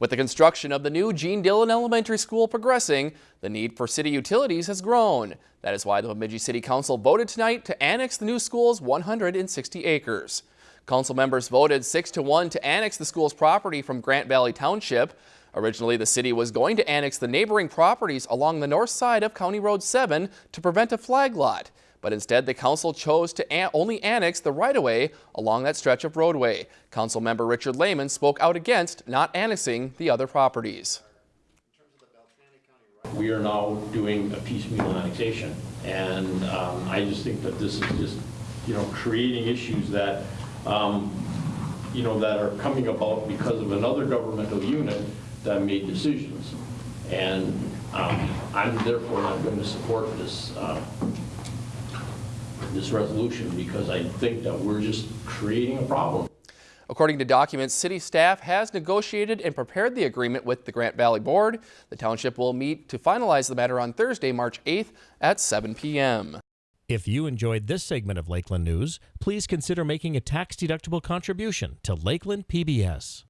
With the construction of the new Gene Dillon Elementary School progressing, the need for city utilities has grown. That is why the Bemidji City Council voted tonight to annex the new school's 160 acres. Council members voted 6 to 1 to annex the school's property from Grant Valley Township. Originally, the city was going to annex the neighboring properties along the north side of County Road 7 to prevent a flag lot but instead the council chose to only annex the right-of-way along that stretch of roadway. Council member Richard Lehman spoke out against not annexing the other properties. We are now doing a piecemeal annexation, and um, I just think that this is just, you know, creating issues that, um, you know, that are coming about because of another governmental unit that made decisions. And um, I'm therefore not going to support this uh, this resolution because I think that we're just creating a problem. According to documents, city staff has negotiated and prepared the agreement with the Grant Valley Board. The township will meet to finalize the matter on Thursday, March 8th at 7 p.m. If you enjoyed this segment of Lakeland News, please consider making a tax-deductible contribution to Lakeland PBS.